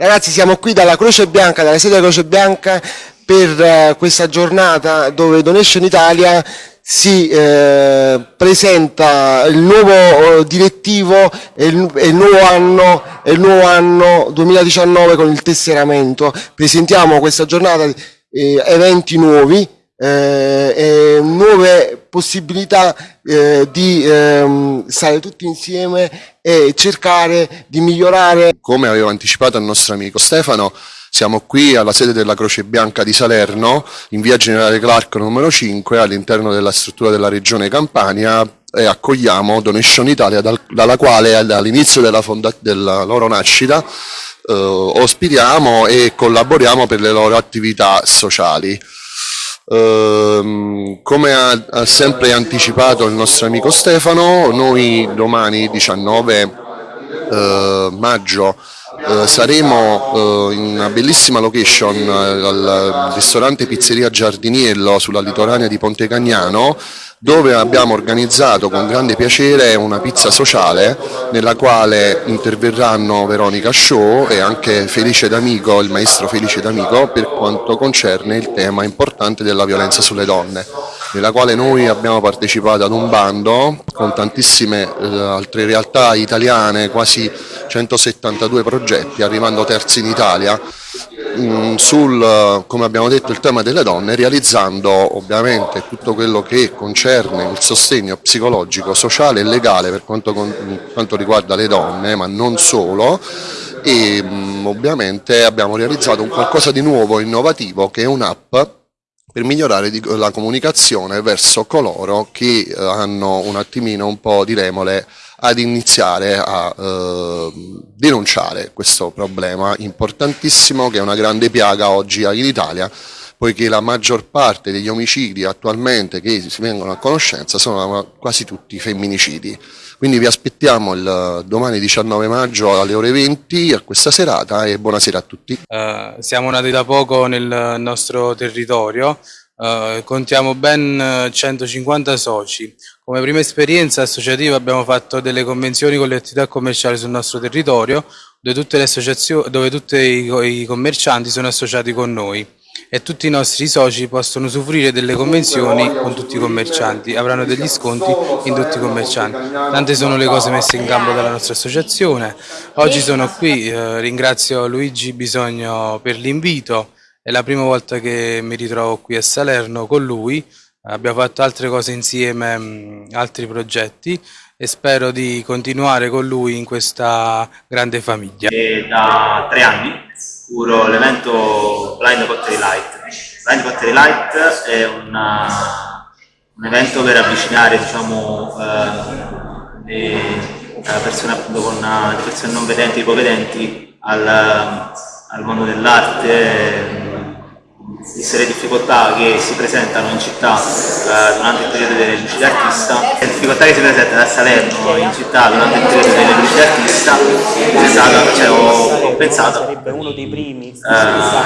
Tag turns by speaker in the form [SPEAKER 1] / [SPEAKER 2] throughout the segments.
[SPEAKER 1] Ragazzi siamo qui dalla Croce Bianca, dalla sede della Croce Bianca per eh, questa giornata dove Donation Italia si eh, presenta il nuovo eh, direttivo e il, il, nuovo anno, il nuovo anno 2019 con il tesseramento. Presentiamo questa giornata eh, eventi nuovi, eh, nuove possibilità eh, di ehm, stare tutti insieme e cercare di migliorare.
[SPEAKER 2] Come avevo anticipato al nostro amico Stefano, siamo qui alla sede della Croce Bianca di Salerno, in via Generale Clark numero 5, all'interno della struttura della Regione Campania e accogliamo Donation Italia, dal, dalla quale dall'inizio della, della, loro nascita eh, ospitiamo e collaboriamo per le loro attività sociali. Uh, come ha, ha, sempre anticipato il nostro amico Stefano, noi domani 19 uh, maggio uh, saremo in una bellissima location al ristorante Pizzeria Giardiniello sulla litoranea di Ponte Cagnano dove abbiamo organizzato con grande piacere una pizza sociale nella quale interverranno Veronica Show e anche Felice D'Amico, il maestro Felice D'Amico per quanto concerne il tema importante della violenza sulle donne nella quale noi abbiamo partecipato ad un bando con tantissime eh, altre realtà italiane, quasi 172 progetti, arrivando terzi in Italia, Mm, sul, come abbiamo detto, il tema delle donne, realizzando ovviamente tutto quello che concerne il sostegno psicologico, sociale e legale per quanto, quanto riguarda le donne, ma non solo, e mm, ovviamente abbiamo realizzato un qualcosa di nuovo, innovativo, che è un'app per migliorare la comunicazione verso coloro che eh, hanno un attimino un po' di remole ad iniziare a eh, denunciare questo problema importantissimo che è una grande piaga oggi in Italia poiché la maggior parte degli omicidi attualmente che si vengono a conoscenza sono quasi tutti femminicidi. Quindi vi aspettiamo il domani 19 maggio alle ore 20 a questa serata e buonasera a tutti.
[SPEAKER 3] Uh, siamo nati da poco nel nostro territorio, uh, contiamo ben 150 soci. Come prima esperienza associativa abbiamo fatto delle convenzioni con le attività commerciali sul nostro territorio dove tutte, dove tutti i, i commercianti sono associati con noi e tutti i nostri soci possono usufruire delle convenzioni con tutti i commercianti, avranno degli sconti in tutti i commercianti. Tante sono le cose messe in campo dalla nostra associazione. Oggi sono qui, eh, ringrazio Luigi Bisogno per l'invito, è la prima volta che mi ritrovo qui a Salerno con lui, abbiamo fatto altre cose insieme, altri progetti e spero di continuare con lui in questa grande famiglia.
[SPEAKER 4] E da tre anni curo l'evento Blind Pottery Light. Blind Pottery Light è una, un evento per avvicinare diciamo, eh, le persone appunto con le persone non vedenti e ipovedenti al, al mondo dell'arte, le difficoltà che si presentano in città eh, durante il periodo delle luci d'artista, le difficoltà che si presentano a Salerno in città durante il periodo delle luci d'artista, cioè, ho, ho, pensato eh,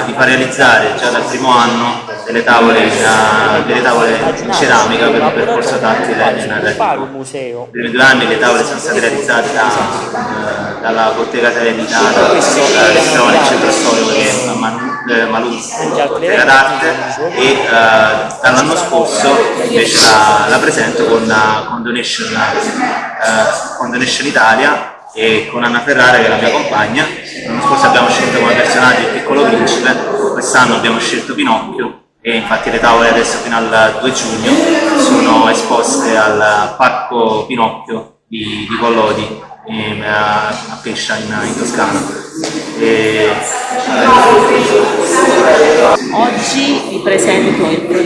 [SPEAKER 4] di far realizzare già dal primo anno delle tavole, uh, delle tavole in ceramica per un percorso tattile narrativo. Primi due anni le tavole sono state realizzate da, uh, dalla bottega serenitata, dal restaurante centro storico che è a eh, Malù d'arte e eh, dall'anno scorso invece la, la presento con, con, Donation, eh, con Donation Italia e con Anna Ferrara che è la mia compagna. L'anno scorso abbiamo scelto come personaggio il piccolo principe, quest'anno abbiamo scelto Pinocchio e infatti le tavole adesso fino al 2 giugno sono esposte al Parco Pinocchio di, di Collodi a, a Pescia in, in Toscana. E...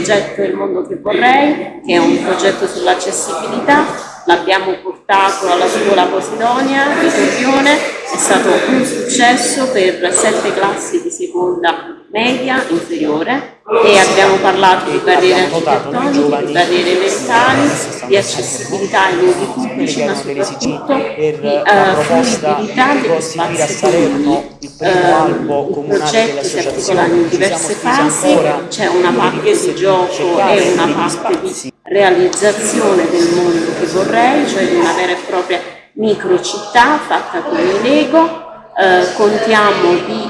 [SPEAKER 5] progetto Il mondo che vorrei, che è un progetto sull'accessibilità. L'abbiamo portato alla scuola Posidonia di Torrione, è stato un successo per sette classi di seconda media inferiore e abbiamo parlato di barriere architettoniche, di barriere mentali, di accessibilità ai luoghi pubblici, ma soprattutto di uh, fruibilità dello spazio comuni. Uh, il progetto si articola in diverse fasi, c'è una parte di gioco e una parte di realizzazione del mondo che vorrei, cioè di una vera e propria microcittà fatta con i Lego, eh, contiamo di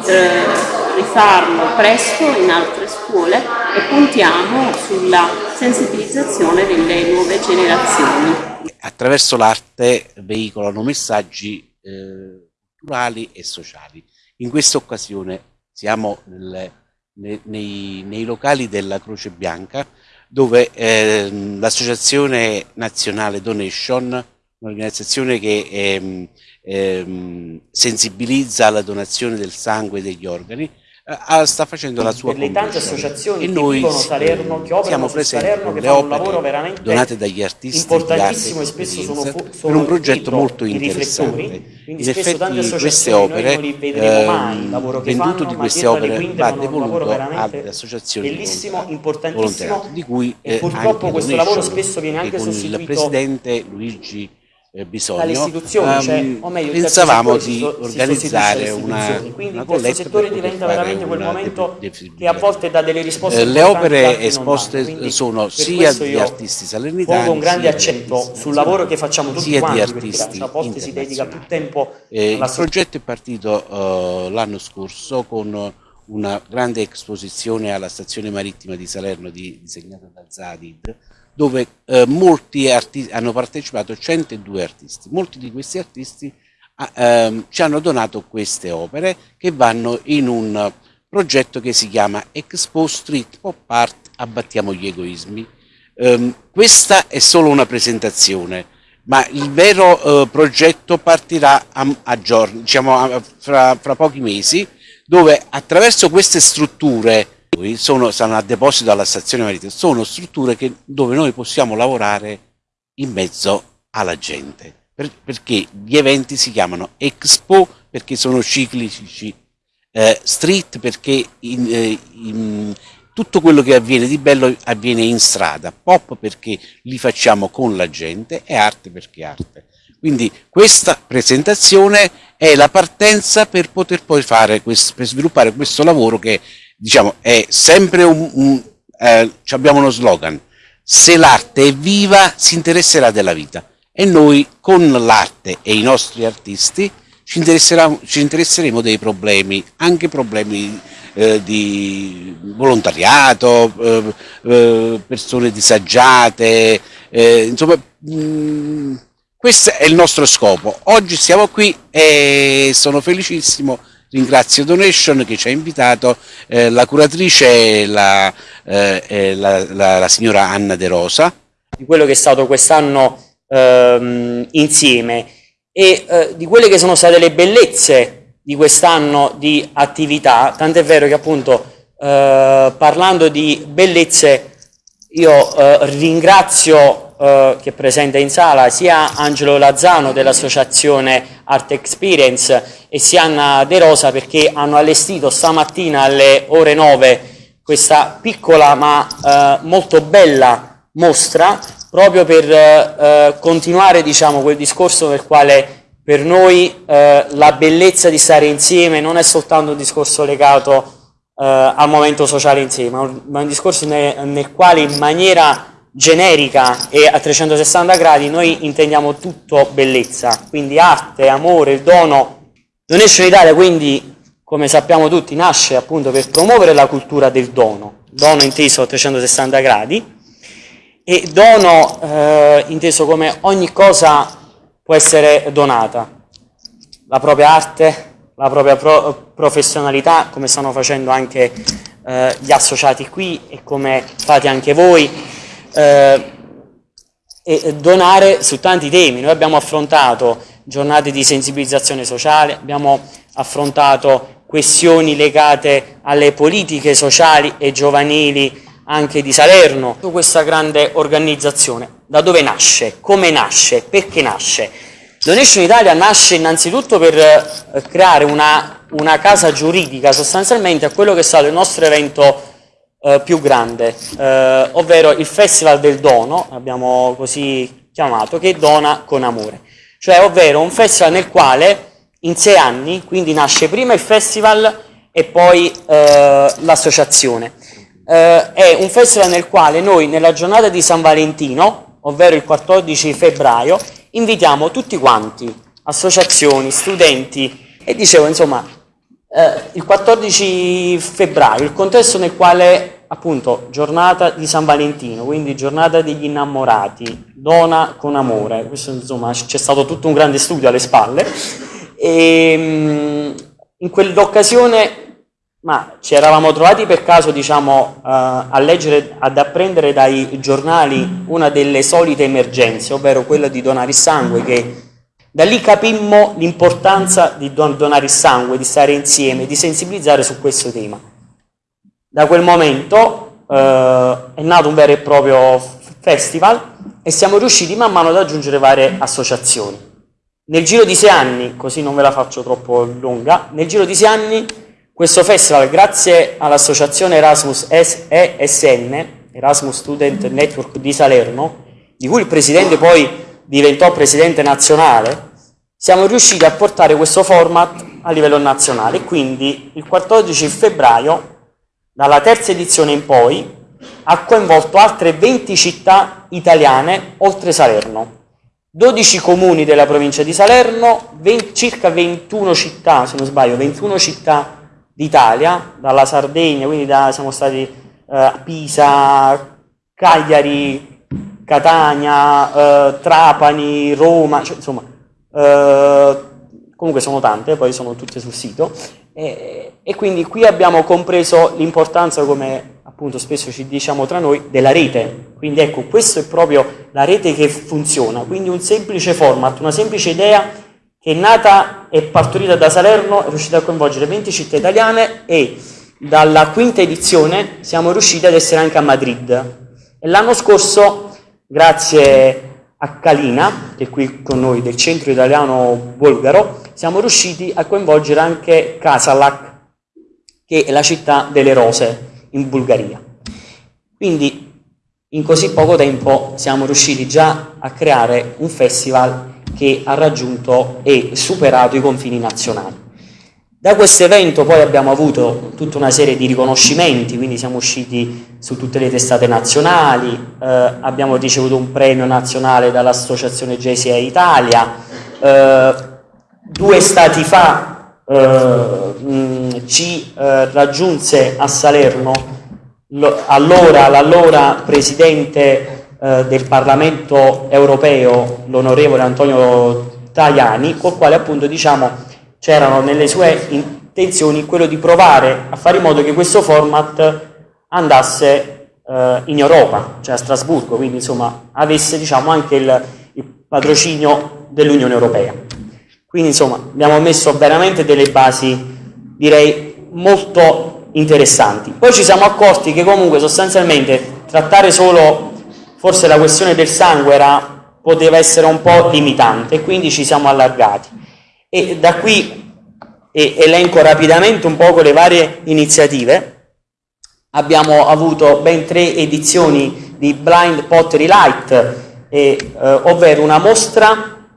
[SPEAKER 5] rifarlo presto in altre scuole e puntiamo sulla sensibilizzazione delle nuove generazioni.
[SPEAKER 6] Attraverso l'arte veicolano messaggi eh, culturali e sociali. In questa occasione siamo nelle, nei, nei, nei, locali della Croce Bianca dove eh, l'Associazione Nazionale Donation, un'organizzazione che ehm, ehm, sensibilizza alla donazione del sangue e degli organi, eh, sta facendo la sua
[SPEAKER 7] per le tante associazioni
[SPEAKER 6] e
[SPEAKER 7] che
[SPEAKER 6] noi
[SPEAKER 7] vivono Salerno, che operano
[SPEAKER 6] siamo
[SPEAKER 7] Salerno, che
[SPEAKER 6] le
[SPEAKER 7] fanno un lavoro veramente
[SPEAKER 6] donate dagli artisti
[SPEAKER 7] importantissimo e spesso sono, sono
[SPEAKER 6] per un progetto molto interessante.
[SPEAKER 7] In
[SPEAKER 6] effetti queste opere, eh, venduto di queste opere va devoluto alle associazioni
[SPEAKER 7] bellissimo, importantissimo
[SPEAKER 6] di cui
[SPEAKER 7] eh, e purtroppo questo lavoro spesso viene anche sostituito
[SPEAKER 6] il presidente Luigi eh, bisogno,
[SPEAKER 7] dalle istituzioni, um, cioè, o meglio,
[SPEAKER 6] pensavamo di organizzare una,
[SPEAKER 7] Quindi
[SPEAKER 6] una
[SPEAKER 7] questo settore diventa veramente quel momento che a volte dà delle risposte
[SPEAKER 6] eh, Le opere esposte sono sia di artisti salernitani,
[SPEAKER 7] pongo un grande accento sul lavoro che facciamo tutti
[SPEAKER 6] sia
[SPEAKER 7] quanti,
[SPEAKER 6] di artisti
[SPEAKER 7] a volte si dedica più tempo
[SPEAKER 6] eh, Il progetto è partito uh, l'anno scorso con una grande esposizione alla stazione marittima di Salerno di, disegnata da Zadid, dove eh, molti artisti hanno partecipato 102 artisti. Molti di questi artisti ah, ehm, ci hanno donato queste opere che vanno in un progetto che si chiama Expo Street Pop Art Abbattiamo gli egoismi. Um, questa è solo una presentazione, ma il vero uh, progetto partirà a, a giorni, diciamo a, fra, fra pochi mesi, dove attraverso queste strutture sono, stanno a deposito alla stazione marittima, sono strutture che, dove noi possiamo lavorare in mezzo alla gente, per, perché gli eventi si chiamano Expo perché sono ciclici, eh, Street perché in, eh, in, tutto quello che avviene di bello avviene in strada, Pop perché li facciamo con la gente e Arte perché arte. Quindi questa presentazione è la partenza per poter poi fare, questo, per sviluppare questo lavoro che diciamo, è sempre un, un eh, abbiamo uno slogan, se l'arte è viva si interesserà della vita e noi con l'arte e i nostri artisti ci, ci interesseremo dei problemi, anche problemi eh, di volontariato, eh, eh persone disagiate, insomma mm, questo è il nostro scopo. Oggi siamo qui e sono felicissimo ringrazio Donation che ci ha invitato, eh, la curatrice è la, eh, la, la, la, signora Anna De Rosa.
[SPEAKER 7] Di quello che è stato quest'anno ehm, insieme e eh, di quelle che sono state le bellezze di quest'anno di attività, tant'è vero che appunto eh, parlando di bellezze io eh, ringrazio eh, che è presente in sala sia Angelo Lazzano dell'associazione Art Experience e sia Anna De Rosa perché hanno allestito stamattina alle ore 9 questa piccola ma eh, molto bella mostra proprio per eh, continuare diciamo, quel discorso nel quale per noi eh, la bellezza di stare insieme non è soltanto un discorso legato eh, al momento sociale insieme, ma un, ma un discorso nel, nel quale in maniera generica e a 360 gradi noi intendiamo tutto bellezza, quindi arte, amore, il dono. Donation Italia quindi, come sappiamo tutti, nasce appunto per promuovere la cultura del dono, dono inteso a 360 gradi. E dono eh, inteso come ogni cosa può essere donata, la propria arte, la propria pro professionalità, come stanno facendo anche eh, gli associati qui e come fate anche voi, eh, e donare su tanti temi. Noi abbiamo affrontato giornate di sensibilizzazione sociale, abbiamo affrontato questioni legate alle politiche sociali e giovanili anche di Salerno. Questa grande organizzazione, da dove nasce? Come nasce? Perché nasce? Donation Italia nasce innanzitutto per eh, creare una, una casa giuridica sostanzialmente a quello che è stato il nostro evento eh, più grande, eh, ovvero il Festival del Dono, abbiamo così chiamato, che dona con amore. Cioè, ovvero un festival nel quale in sei anni, quindi nasce prima il festival e poi eh, l'associazione. Eh, è un festival nel quale noi nella giornata di San Valentino, ovvero il 14 febbraio, invitiamo tutti quanti, associazioni, studenti e dicevo insomma Eh, il 14 febbraio, il contesto nel quale appunto giornata di San Valentino, quindi giornata degli innamorati, dona con amore, questo insomma c'è stato tutto un grande studio alle spalle. E ehm, in quell'occasione ma ci eravamo trovati per caso diciamo, uh, a leggere, ad apprendere dai giornali una delle solite emergenze, ovvero quella di donare il sangue, che da lì capimmo l'importanza di don donare il sangue, di stare insieme, di sensibilizzare su questo tema. Da quel momento uh, è nato un vero e proprio festival e siamo riusciti man mano ad aggiungere varie associazioni. Nel giro di sei anni, così non ve la faccio troppo lunga, nel giro di sei anni questo festival, grazie all'associazione Erasmus ESN, Erasmus Student Network di Salerno, di cui il presidente poi diventò presidente nazionale, siamo riusciti a portare questo format a livello nazionale. Quindi il 14 febbraio, dalla terza edizione in poi, ha coinvolto altre 20 città italiane oltre Salerno. 12 comuni della provincia di Salerno, 20, circa 21 città, se non sbaglio, 21 città d'Italia, dalla Sardegna, quindi da, siamo stati eh, a Pisa, Cagliari, Catania, eh, Trapani, Roma, cioè, insomma, eh, comunque sono tante, poi sono tutte sul sito, e, e quindi qui abbiamo compreso l'importanza, come appunto spesso ci diciamo tra noi, della rete. Quindi ecco, questa è proprio la rete che funziona, quindi un semplice format, una semplice idea che è nata e partorita da Salerno, è riuscita a coinvolgere 20 città italiane e dalla quinta edizione siamo riusciti ad essere anche a Madrid. E l'anno scorso, grazie a Kalina, che è qui con noi del centro italiano bulgaro, siamo riusciti a coinvolgere anche Kasalak, che è la città delle rose in Bulgaria. Quindi in così poco tempo siamo riusciti già a creare un festival che ha raggiunto e superato i confini nazionali. Da questo evento poi abbiamo avuto tutta una serie di riconoscimenti, quindi siamo usciti su tutte le testate nazionali, eh, abbiamo ricevuto un premio nazionale dall'Associazione JCA Italia, eh, due stati fa eh, mh, ci eh, raggiunse a Salerno allora l'allora presidente eh, del Parlamento europeo, l'onorevole Antonio Tajani, col quale appunto diciamo c'erano nelle sue intenzioni quello di provare a fare in modo che questo format andasse eh, in Europa, cioè a Strasburgo, quindi insomma avesse diciamo anche il, il patrocinio dell'Unione Europea. Quindi insomma abbiamo messo veramente delle basi direi molto interessanti. Poi ci siamo accorti che comunque sostanzialmente trattare solo forse la questione del sangue era, poteva essere un po' limitante, quindi ci siamo allargati. E da qui elenco rapidamente un po' le varie iniziative. Abbiamo avuto ben tre edizioni di Blind Pottery Light, eh, ovvero una mostra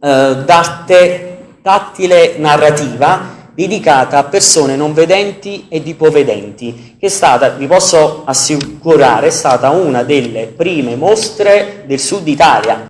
[SPEAKER 7] eh, d'arte tattile narrativa dedicata a persone non vedenti ed ipovedenti, che è stata, vi posso assicurare, è stata una delle prime mostre del sud Italia.